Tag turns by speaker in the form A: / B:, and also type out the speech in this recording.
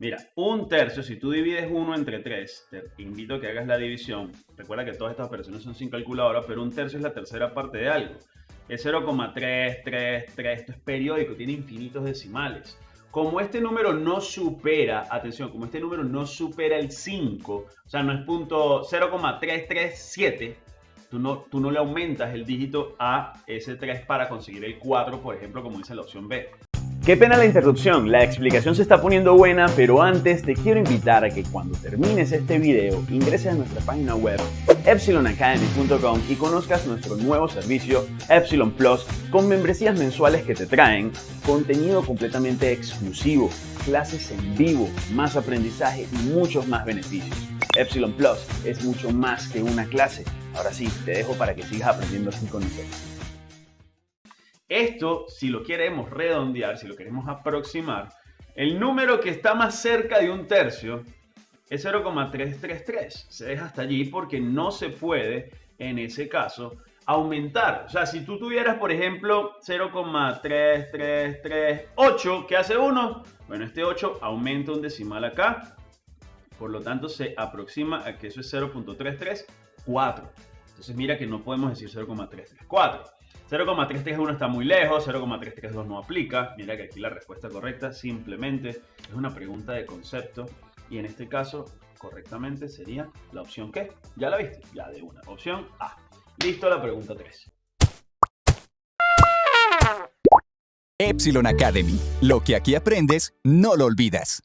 A: Mira, un tercio, si tú divides 1 entre 3, te invito a que hagas la división. Recuerda que todas estas operaciones son sin calculadora, pero un tercio es la tercera parte de algo. Es 0,333, esto es periódico, tiene infinitos decimales. Como este número no supera, atención, como este número no supera el 5, o sea, no es punto 0,337, tú no, tú no le aumentas el dígito a ese 3 para conseguir el 4, por ejemplo, como dice la opción B.
B: Qué pena la interrupción, la explicación se está poniendo buena, pero antes te quiero invitar a que cuando termines este video ingreses a nuestra página web epsilonacademy.com y conozcas nuestro nuevo servicio Epsilon Plus con membresías mensuales que te traen contenido completamente exclusivo, clases en vivo, más aprendizaje y muchos más beneficios. Epsilon Plus es mucho más que una clase. Ahora sí, te dejo para que sigas aprendiendo así con nosotros.
A: Esto, si lo queremos redondear, si lo queremos aproximar, el número que está más cerca de un tercio es 0,333. Se deja hasta allí porque no se puede, en ese caso, aumentar. O sea, si tú tuvieras, por ejemplo, 0,3338, ¿qué hace 1? Bueno, este 8 aumenta un decimal acá. Por lo tanto, se aproxima a que eso es 0.334. Entonces, mira que no podemos decir 0,334. 0,331 está muy lejos, 0,332 no aplica. Mira que aquí la respuesta correcta simplemente es una pregunta de concepto y en este caso correctamente sería la opción que ya la viste, ya de una. Opción A. Listo la pregunta 3.
C: Epsilon Academy. Lo que aquí aprendes, no lo olvidas.